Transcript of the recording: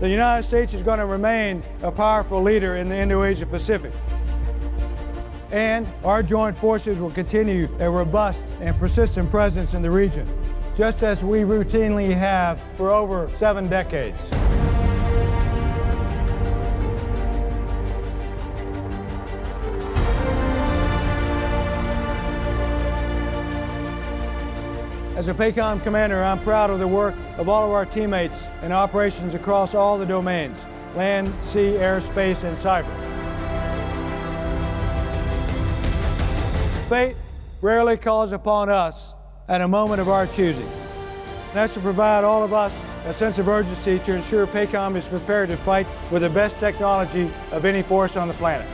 The United States is going to remain a powerful leader in the Indo-Asia Pacific. And our joint forces will continue a robust and persistent presence in the region, just as we routinely have for over seven decades. As a PACOM commander, I'm proud of the work of all of our teammates in operations across all the domains, land, sea, air, space, and cyber. Fate rarely calls upon us at a moment of our choosing. That should provide all of us a sense of urgency to ensure PACOM is prepared to fight with the best technology of any force on the planet.